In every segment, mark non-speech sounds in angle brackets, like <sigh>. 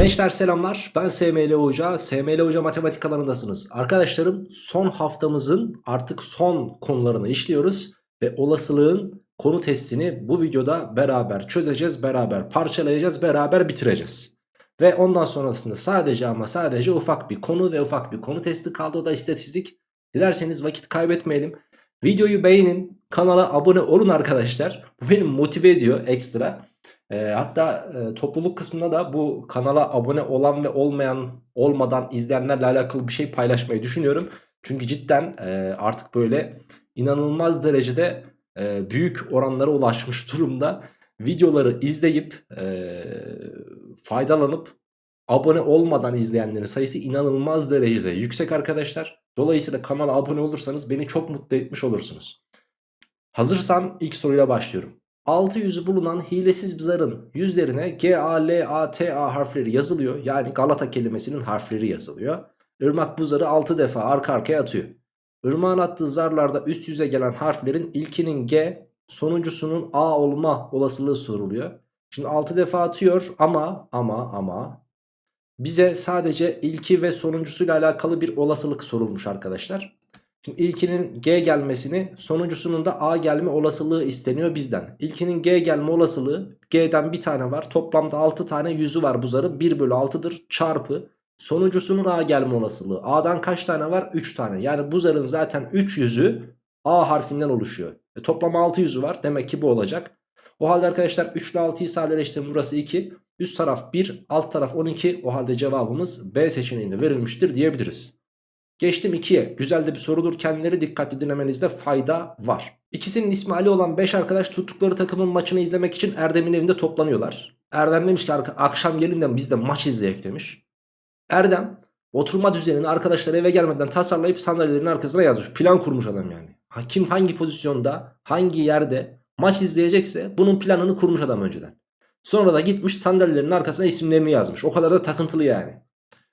Gençler selamlar. Ben SML Hoca. SML Hoca matematik alanındasınız Arkadaşlarım son haftamızın artık son konularını işliyoruz Ve olasılığın konu testini bu videoda beraber çözeceğiz Beraber parçalayacağız beraber bitireceğiz. Ve ondan sonrasında sadece ama sadece ufak bir konu ve ufak bir konu testi kaldı. O da istatistik. Dilerseniz vakit kaybetmeyelim. Videoyu beğenin kanala abone olun arkadaşlar. Bu beni motive ediyor ekstra e, hatta e, topluluk kısmında da bu kanala abone olan ve olmayan olmadan izleyenlerle alakalı bir şey paylaşmayı düşünüyorum. Çünkü cidden e, artık böyle inanılmaz derecede e, büyük oranlara ulaşmış <laughs> durumda. Videoları izleyip faydalanıp abone olmadan izleyenlerin sayısı inanılmaz derecede yüksek arkadaşlar. Dolayısıyla kanala abone olursanız beni çok mutlu etmiş olursunuz. Hazırsan ilk soruyla başlıyorum. 6 yüzü bulunan hilesiz bir zarın yüzlerine G, A, L, A, T, A harfleri yazılıyor. Yani Galata kelimesinin harfleri yazılıyor. Irmak bu zarı 6 defa arka arkaya atıyor. Irmağın attığı zarlarda üst yüze gelen harflerin ilkinin G, sonuncusunun A olma olasılığı soruluyor. Şimdi 6 defa atıyor ama ama ama bize sadece ilki ve sonuncusuyla alakalı bir olasılık sorulmuş arkadaşlar. Şimdi ilkinin G gelmesini sonuncusunun da A gelme olasılığı isteniyor bizden. İlkinin G gelme olasılığı G'den bir tane var. Toplamda 6 tane yüzü var bu zarın 1 bölü 6'dır çarpı. Sonuncusunun A gelme olasılığı. A'dan kaç tane var? 3 tane. Yani bu zarın zaten 3 yüzü A harfinden oluşuyor. E, toplam 6 yüzü var. Demek ki bu olacak. O halde arkadaşlar 3 ile 6'yı sadeleştirin burası 2. Üst taraf 1 alt taraf 12. O halde cevabımız B seçeneğinde verilmiştir diyebiliriz. Geçtim 2'ye. Güzel de bir sorudur. Kendileri dikkatli dinlemenizde fayda var. İkisinin ismi Ali olan 5 arkadaş tuttukları takımın maçını izlemek için Erdem'in evinde toplanıyorlar. Erdem demiş ki akşam gelin de biz de maç izleyek demiş. Erdem oturma düzenini arkadaşlar eve gelmeden tasarlayıp sandalyelerin arkasına yazmış. Plan kurmuş adam yani. Kim hangi pozisyonda hangi yerde maç izleyecekse bunun planını kurmuş adam önceden. Sonra da gitmiş sandalyelerin arkasına isimlerini yazmış. O kadar da takıntılı yani.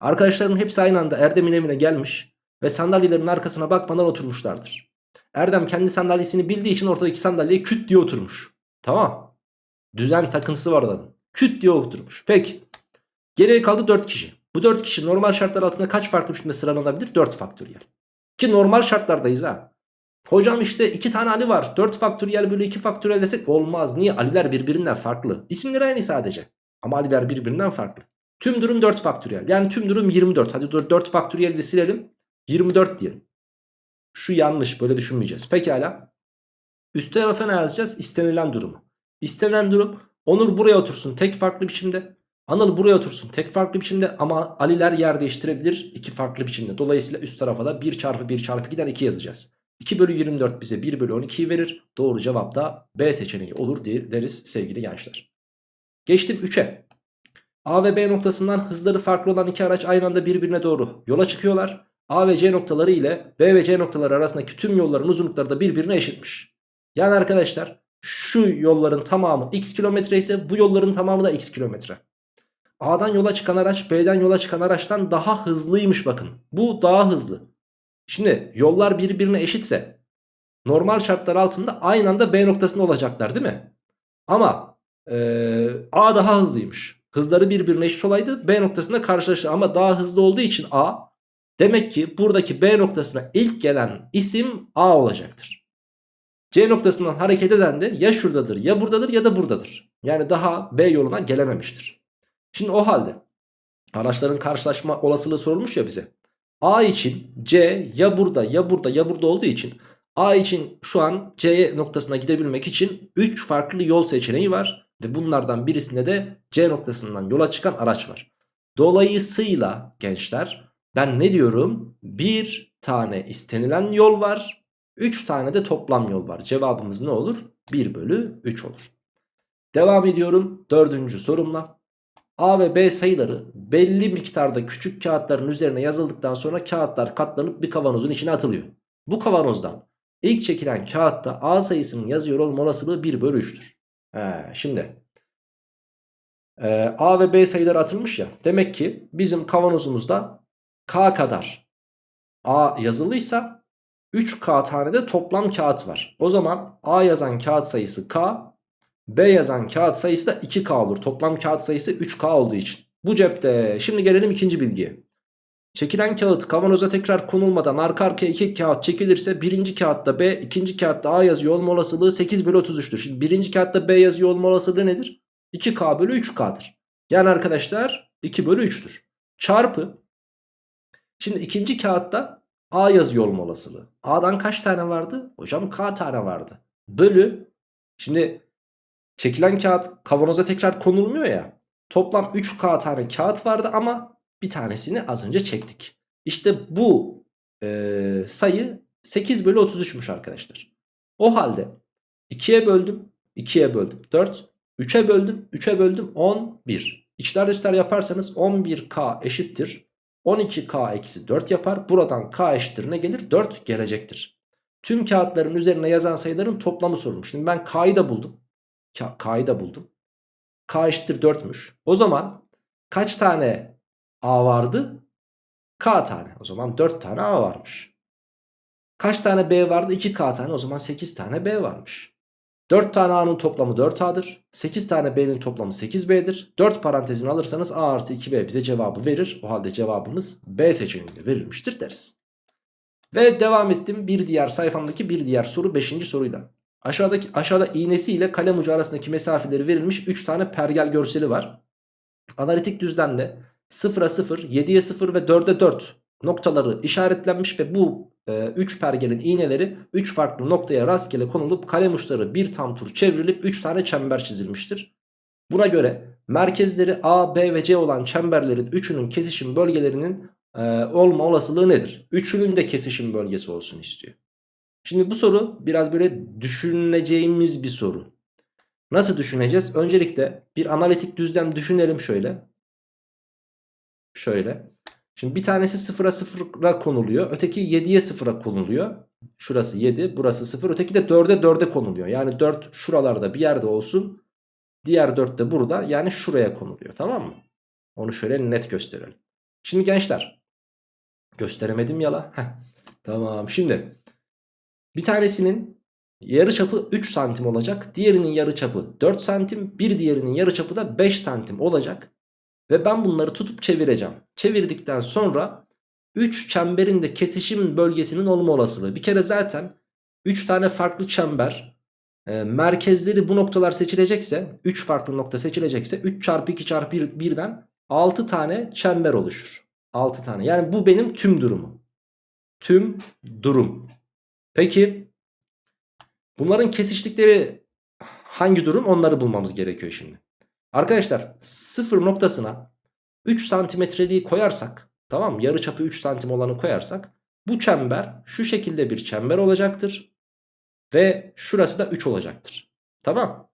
Arkadaşlarının hepsi aynı anda Erdem'in evine gelmiş ve sandalyelerin arkasına bakmadan oturmuşlardır. Erdem kendi sandalyesini bildiği için ortadaki sandalyeye küt diye oturmuş. Tamam. Düzen takıntısı var adamın. Küt diye oturmuş. Peki. Geriye kaldı 4 kişi. Bu 4 kişi normal şartlar altında kaç farklı biçimde sıralanabilir? 4 faktöriyel. Ki normal şartlardayız ha. Hocam işte 2 tane Ali var. 4 faktöriyel bölü 2 faktöriyel desek olmaz. Niye? Aliler birbirinden farklı. İsimleri aynı sadece. Ama Aliler birbirinden farklı. Tüm durum 4 faktöriyel. Yani tüm durum 24. Hadi 4 faktöriyeli de silelim. 24 diyelim. Şu yanlış böyle düşünmeyeceğiz. Pekala. Üst tarafa ne yazacağız? İstenilen durumu. İstenen durum Onur buraya otursun tek farklı biçimde. Anıl buraya otursun tek farklı biçimde ama Aliler yer değiştirebilir iki farklı biçimde. Dolayısıyla üst tarafa da 1 çarpı 1 çarpı 2'den 2 yazacağız. 2 bölü 24 bize 1 bölü 12'yi verir. Doğru cevap da B seçeneği olur deriz sevgili gençler. Geçtim 3'e. A ve B noktasından hızları farklı olan iki araç aynı anda birbirine doğru yola çıkıyorlar. A ve C noktaları ile B ve C noktaları arasındaki tüm yolların uzunlukları da birbirine eşitmiş. Yani arkadaşlar şu yolların tamamı x kilometre ise bu yolların tamamı da x kilometre. A'dan yola çıkan araç B'den yola çıkan araçtan daha hızlıymış bakın. Bu daha hızlı. Şimdi yollar birbirine eşitse normal şartlar altında aynı anda B noktasında olacaklar değil mi? Ama ee, A daha hızlıymış. Hızları birbirine eşit olaydı B noktasında karşılaştı ama daha hızlı olduğu için A demek ki buradaki B noktasına ilk gelen isim A olacaktır. C noktasından hareket eden de ya şuradadır ya buradadır ya da buradadır. Yani daha B yoluna gelememiştir. Şimdi o halde araçların karşılaşma olasılığı sorulmuş ya bize. A için C ya burada ya burada ya burada olduğu için A için şu an C noktasına gidebilmek için 3 farklı yol seçeneği var. Ve bunlardan birisinde de C noktasından yola çıkan araç var. Dolayısıyla gençler ben ne diyorum? Bir tane istenilen yol var. 3 tane de toplam yol var. Cevabımız ne olur? 1 bölü 3 olur. Devam ediyorum dördüncü sorumla. A ve B sayıları belli miktarda küçük kağıtların üzerine yazıldıktan sonra kağıtlar katlanıp bir kavanozun içine atılıyor. Bu kavanozdan ilk çekilen kağıtta A sayısının yazıyor olma olasılığı 1 bölü 3'tür. He, şimdi e, A ve B sayıları atılmış ya. Demek ki bizim kavanozumuzda K kadar A yazılıysa 3K tane de toplam kağıt var. O zaman A yazan kağıt sayısı K, B yazan kağıt sayısı da 2K olur. Toplam kağıt sayısı 3K olduğu için. Bu cepte. Şimdi gelelim ikinci bilgiye. Çekilen kağıt kavanoza tekrar konulmadan arka arkaya iki kağıt çekilirse birinci kağıtta B, ikinci kağıtta A yazıyor olma olasılığı 8 bölü 33'tür. Şimdi birinci kağıtta B yazıyor olma olasılığı nedir? 2K bölü 3K'dır. Yani arkadaşlar 2 bölü 3'tür. Çarpı. Şimdi ikinci kağıtta A yazıyor olma olasılığı. A'dan kaç tane vardı? Hocam K tane vardı. Bölü. Şimdi çekilen kağıt kavanoza tekrar konulmuyor ya. Toplam 3K tane kağıt vardı ama bir tanesini az önce çektik. İşte bu e, sayı 8 bölü 33'müş arkadaşlar. O halde 2'ye böldüm. 2'ye böldüm. 4. 3'e böldüm. 3'e böldüm. 11. İçler dışlar yaparsanız 11K eşittir. 12K eksi 4 yapar. Buradan K eşittir ne gelir? 4 gelecektir. Tüm kağıtların üzerine yazan sayıların toplamı sorulmuş. Şimdi ben K'yı da buldum. K'yı da buldum. K eşittir 4'müş. O zaman kaç tane A vardı? K tane. O zaman 4 tane A varmış. Kaç tane B vardı? 2K tane. O zaman 8 tane B varmış. 4 tane A'nın toplamı 4A'dır. 8 tane B'nin toplamı 8B'dir. 4 parantezini alırsanız A artı 2B bize cevabı verir. O halde cevabımız B seçeneğinde verilmiştir deriz. Ve devam ettim bir diğer sayfamdaki bir diğer soru 5. soruyla. Aşağıdaki aşağıda iğnesi ile kalem ucu arasındaki mesafeleri verilmiş 3 tane pergel görseli var. Analitik düzlemde 0'a 0, 7'ye 0 ve 4'e 4 noktaları işaretlenmiş ve bu 3 e, pergelin iğneleri 3 farklı noktaya rastgele konulup kalem uçları bir tam tur çevrilip 3 tane çember çizilmiştir. Buna göre merkezleri A, B ve C olan çemberlerin üçünün kesişim bölgelerinin e, olma olasılığı nedir? Üçünün de kesişim bölgesi olsun istiyor. Şimdi bu soru biraz böyle düşüneceğimiz bir soru. Nasıl düşüneceğiz? Öncelikle bir analitik düzlem düşünelim şöyle. Şöyle. Şimdi bir tanesi 0'a 0'a konuluyor. Öteki 7'ye 0'a konuluyor. Şurası 7 burası 0 öteki de 4'e 4'e konuluyor. Yani 4 şuralarda bir yerde olsun. Diğer 4 de burada yani şuraya konuluyor tamam mı? Onu şöyle net gösterelim. Şimdi gençler gösteremedim yala. Heh, tamam şimdi bir tanesinin yarı çapı 3 santim olacak. Diğerinin yarı çapı 4 santim. Bir diğerinin yarı çapı da 5 santim olacak. Ve ben bunları tutup çevireceğim. Çevirdikten sonra 3 çemberin de kesişim bölgesinin olma olasılığı. Bir kere zaten 3 tane farklı çember e, merkezleri bu noktalar seçilecekse 3 farklı nokta seçilecekse 3 çarpı 2 çarpı 1, 1'den 6 tane çember oluşur. 6 tane yani bu benim tüm durumum. Tüm durum. Peki bunların kesiştikleri hangi durum onları bulmamız gerekiyor şimdi. Arkadaşlar sıfır noktasına 3 santimetreliği koyarsak tamam mı? Yarı çapı 3 santim olanı koyarsak bu çember şu şekilde bir çember olacaktır. Ve şurası da 3 olacaktır. Tamam.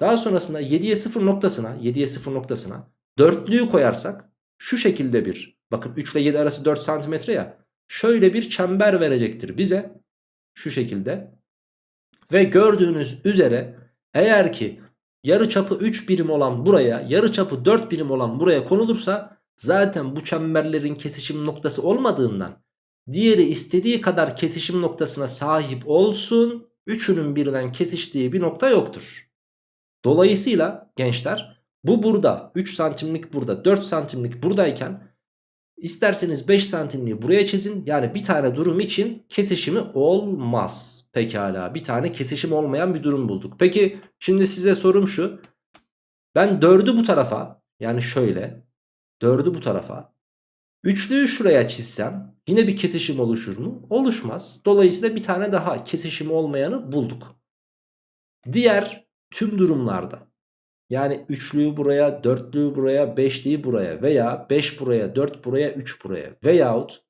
Daha sonrasında 7'ye 0 noktasına 7'ye 0 noktasına dörtlüğü koyarsak şu şekilde bir bakın 3 ile 7 arası 4 santimetre ya şöyle bir çember verecektir bize şu şekilde. Ve gördüğünüz üzere eğer ki yarı çapı 3 birim olan buraya yarı çapı 4 birim olan buraya konulursa zaten bu çemberlerin kesişim noktası olmadığından diğeri istediği kadar kesişim noktasına sahip olsun üçünün birden kesiştiği bir nokta yoktur. Dolayısıyla gençler bu burada 3 santimlik burada 4 santimlik buradayken isterseniz 5 santimliği buraya çizin. Yani bir tane durum için kesişimi olmaz. Pekala bir tane kesişim olmayan bir durum bulduk. Peki şimdi size sorum şu. Ben 4'ü bu tarafa yani şöyle 4'ü bu tarafa üçlüyü şuraya çizsem yine bir kesişim oluşur mu? Oluşmaz. Dolayısıyla bir tane daha kesişimi olmayanı bulduk. Diğer tüm durumlarda yani üçlüyü buraya, dörtlüyü buraya, beşliyi buraya veya 5 buraya, 4 buraya, 3 buraya veyahut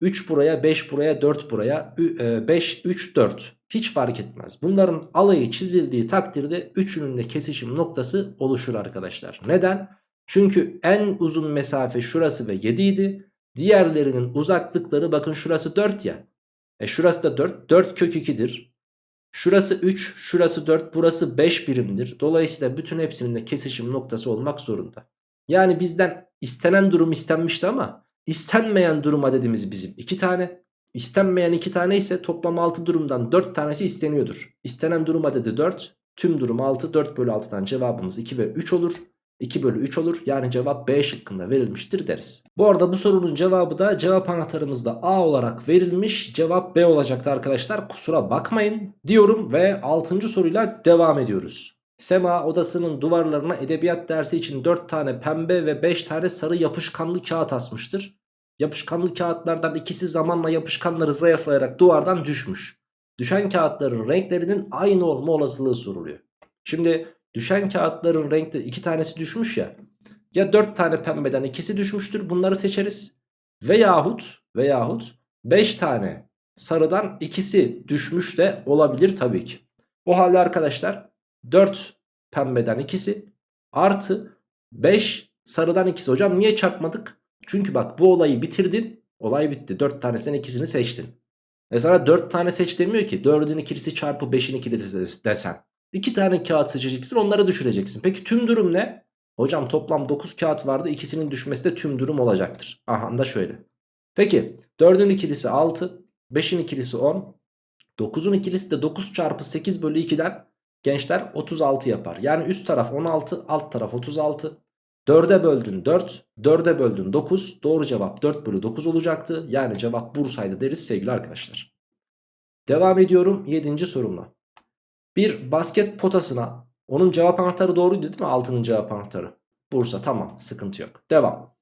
3 buraya, 5 buraya, 4 buraya, 5, 3, 4 hiç fark etmez. Bunların alayı çizildiği takdirde üçünün de kesişim noktası oluşur arkadaşlar. Neden? Çünkü en uzun mesafe şurası ve 7 idi. Diğerlerinin uzaklıkları bakın şurası 4 ya. E şurası da 4. 4 kök 2'dir. Şurası 3, şurası 4, burası 5 birimdir. Dolayısıyla bütün hepsinin de kesişim noktası olmak zorunda. Yani bizden istenen durum istenmişti ama istenmeyen durum adedimiz bizim 2 tane. İstenmeyen 2 tane ise toplam 6 durumdan 4 tanesi isteniyordur. İstenen durum adedi 4, tüm durum 6, 4 bölü 6'dan cevabımız 2 ve 3 olur. 2 bölü 3 olur. Yani cevap B şıkkında verilmiştir deriz. Bu arada bu sorunun cevabı da cevap anahtarımızda A olarak verilmiş. Cevap B olacaktı arkadaşlar. Kusura bakmayın diyorum ve 6. soruyla devam ediyoruz. Sema odasının duvarlarına edebiyat dersi için 4 tane pembe ve 5 tane sarı yapışkanlı kağıt asmıştır. Yapışkanlı kağıtlardan ikisi zamanla yapışkanları zayıflayarak duvardan düşmüş. Düşen kağıtların renklerinin aynı olma olasılığı soruluyor. Şimdi düşen kağıtların renkte iki tanesi düşmüş ya. Ya 4 tane pembeden ikisi düşmüştür bunları seçeriz. Veyahut veyahut 5 tane sarıdan ikisi düşmüş de olabilir tabii ki. O halde arkadaşlar 4 pembeden ikisi artı 5 sarıdan ikisi. Hocam niye çarpmadık? Çünkü bak bu olayı bitirdin. Olay bitti. 4 tanesinden ikisini seçtin. E sana 4 tane seç demiyor ki. 4'ün ikilisi çarpı 5'in ikilisi desen. 2 tane kağıt seçeceksin onları düşüreceksin. Peki tüm durum ne? Hocam toplam 9 kağıt vardı. İkisinin düşmesi de tüm durum olacaktır. Aha da şöyle. Peki 4'ün ikilisi 6. 5'in ikilisi 10. 9'un ikilisi de 9 çarpı 8 bölü 2'den gençler 36 yapar. Yani üst taraf 16 alt taraf 36. 4'e böldün 4, 4'e böldün 9. Doğru cevap 4 bölü 9 olacaktı. Yani cevap Bursa'ydı deriz sevgili arkadaşlar. Devam ediyorum 7. sorumla. Bir basket potasına onun cevap anahtarı doğruydu değil mi? Altının cevap anahtarı. Bursa tamam sıkıntı yok. Devam.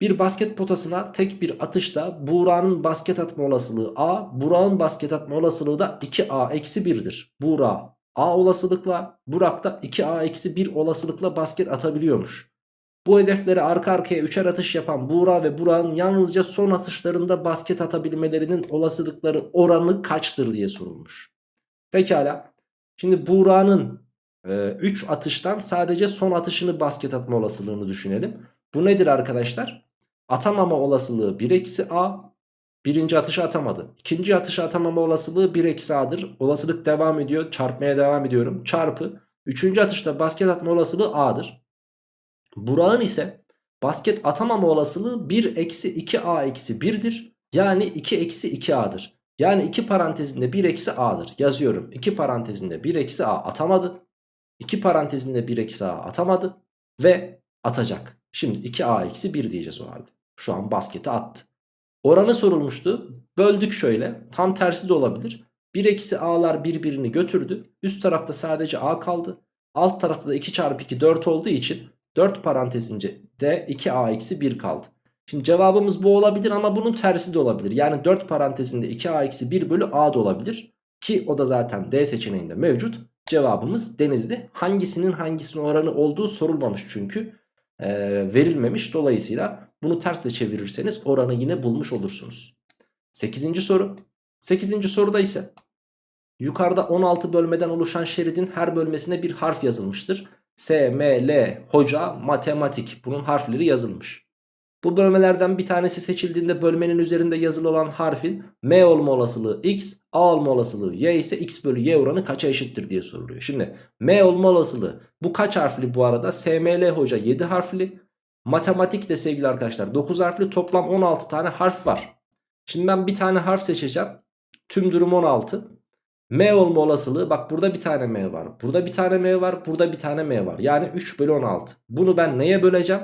Bir basket potasına tek bir atışta Buğra'nın basket atma olasılığı A, Burak'ın basket atma olasılığı da 2A eksi 1'dir. Buğra A olasılıkla, Burak da 2A eksi 1 olasılıkla basket atabiliyormuş. Bu hedefleri arka arkaya üçer atış yapan Buğra ve Burak'ın yalnızca son atışlarında basket atabilmelerinin olasılıkları oranı kaçtır diye sorulmuş. Pekala. Şimdi Buğra'nın 3 e, atıştan sadece son atışını basket atma olasılığını düşünelim. Bu nedir arkadaşlar? Atamama olasılığı 1 eksi A. Birinci atışı atamadı. İkinci atışı atamama olasılığı 1 eksi A'dır. Olasılık devam ediyor. Çarpmaya devam ediyorum. Çarpı. Üçüncü atışta basket atma olasılığı A'dır. Burak'ın ise basket atamama olasılığı 1 eksi 2A eksi 1'dir. Yani 2 eksi 2A'dır. Yani 2 parantezinde 1 eksi A'dır. Yazıyorum. 2 parantezinde 1 eksi A atamadı. 2 parantezinde 1 eksi A atamadı. Ve atacak. Şimdi 2A eksi 1 diyeceğiz o halde. Şu an basketi attı. Oranı sorulmuştu. Böldük şöyle. Tam tersi de olabilir. 1 eksi A'lar birbirini götürdü. Üst tarafta sadece A kaldı. Alt tarafta da 2 çarpı 2 4 olduğu için 4 parantezince de 2A eksi 1 kaldı. Şimdi cevabımız bu olabilir ama bunun tersi de olabilir. Yani 4 parantezinde 2A eksi 1 bölü A da olabilir. Ki o da zaten D seçeneğinde mevcut. Cevabımız denizli. Hangisinin hangisinin oranı olduğu sorulmamış çünkü. Ee, verilmemiş. Dolayısıyla bunu ters de çevirirseniz oranı yine bulmuş olursunuz. 8. soru. 8. soruda ise yukarıda 16 bölmeden oluşan şeridin her bölmesine bir harf yazılmıştır. S, M, L, hoca, matematik bunun harfleri yazılmış. Bu bölmelerden bir tanesi seçildiğinde bölmenin üzerinde yazılı olan harfin M olma olasılığı X, A olma olasılığı Y ise X bölü Y oranı kaça eşittir diye soruluyor. Şimdi M olma olasılığı bu kaç harfli bu arada? SML hoca 7 harfli. Matematik de sevgili arkadaşlar 9 harfli toplam 16 tane harf var. Şimdi ben bir tane harf seçeceğim. Tüm durum 16. M olma olasılığı bak burada bir tane M var. Burada bir tane M var. Burada bir tane M var. Yani 3 bölü 16. Bunu ben neye böleceğim?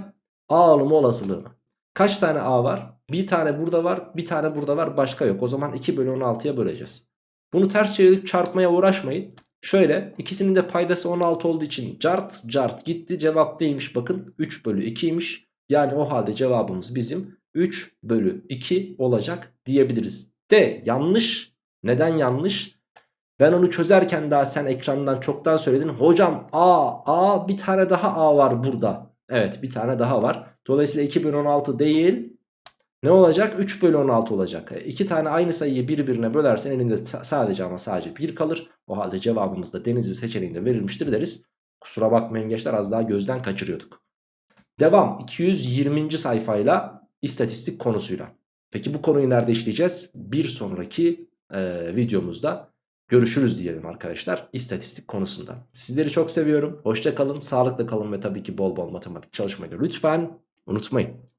A olma olasılığını. Kaç tane A var? Bir tane burada var. Bir tane burada var. Başka yok. O zaman 2 bölü 16'ya böleceğiz. Bunu ters çevirip çarpmaya uğraşmayın. Şöyle ikisinin de paydası 16 olduğu için cart cart gitti. Cevap neymiş bakın 3 bölü 2'ymiş. Yani o halde cevabımız bizim 3 bölü 2 olacak diyebiliriz. De yanlış. Neden yanlış? Ben onu çözerken daha sen ekrandan çoktan söyledin. Hocam A, A bir tane daha A var burada. Evet bir tane daha var. Dolayısıyla 2 bölü 16 değil. Ne olacak? 3 bölü 16 olacak. E, iki tane aynı sayıyı birbirine bölersen elinde sadece ama sadece 1 kalır. O halde cevabımız da denizli seçeneğinde verilmiştir deriz. Kusura bakmayın gençler az daha gözden kaçırıyorduk. Devam 220. sayfayla istatistik konusuyla. Peki bu konuyu nerede işleyeceğiz? Bir sonraki e, videomuzda görüşürüz diyelim arkadaşlar istatistik konusunda. Sizleri çok seviyorum. Hoşça kalın, sağlıkla kalın ve tabii ki bol bol matematik çalışmayı da lütfen unutmayın.